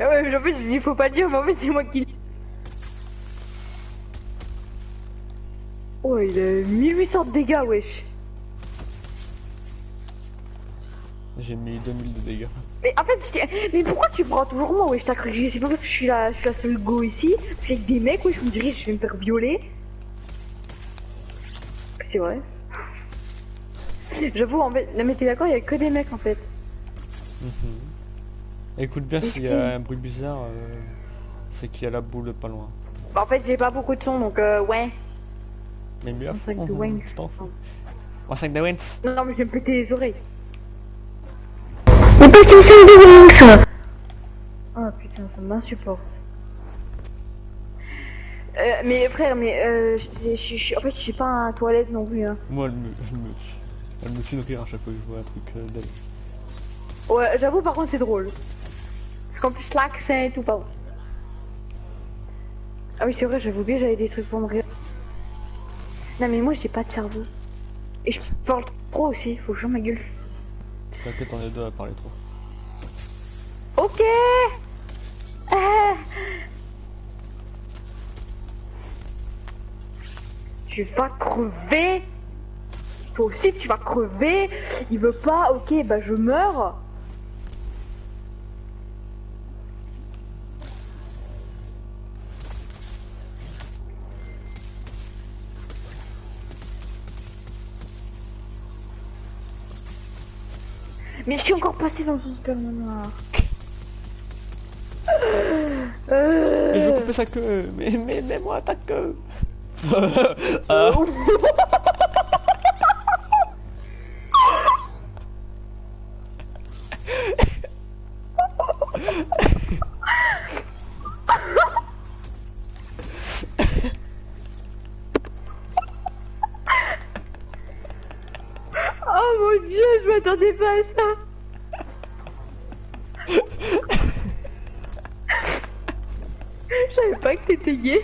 Ah ouais, mais en fait, je dis faut pas dire, mais en fait, c'est moi qui. Oh, il a 1800 de dégâts, wesh. J'ai mis 2000 de dégâts. Mais en fait, je t'ai- mais pourquoi tu prends toujours moi, wesh T'as cru que c'est pas parce que je suis la, je suis la seule go ici? Parce qu'il y a des mecs, wesh, je me dirais, je vais me faire violer. C'est vrai. J'avoue, en fait, non mais t'es d'accord, il y a que des mecs en fait. Mhm. Écoute bien s'il y a un bruit bizarre, euh, c'est qu'il y a la boule pas loin. Bah, en fait, j'ai pas beaucoup de son, donc euh, ouais. Mais mieux à Un fond, de hein, Wayne. je t'en fous. Un sac de Wens. Non, non, mais je vais me péter les oreilles. Mais pas qu'une seule de Wings Oh putain, ça m'insupporte. Euh, mais frère, mais euh, en fait, je suis pas à la toilette non plus. Hein. Moi, elle me, elle me, elle me fait rire à chaque fois que je vois un truc euh, d'elle. Ouais, j'avoue, par contre, c'est drôle. Parce qu'en plus, l'accent et tout, pardon. Ah oui, c'est vrai, j'avais oublié, j'avais des trucs pour me rire. Non, mais moi, j'ai pas de cerveau. Et je parle trop aussi, faut que je ma gueule. T'inquiète, on est deux à parler trop. Ok Ah. Tu vas crever Toi aussi tu vas crever Il veut pas, ok bah je meurs Mais je suis encore passé dans un super manoir Euh... Mais je veux couper sa queue Mais, mais, mais moi ta queue Oh mon dieu, je m'attendais pas à ça. Je savais pas que t'étais gay.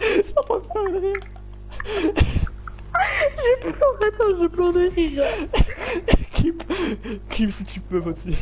Va pas de rire Je pleure, attends, je pleure de rire. Clip, clip si tu peux, Mathieu.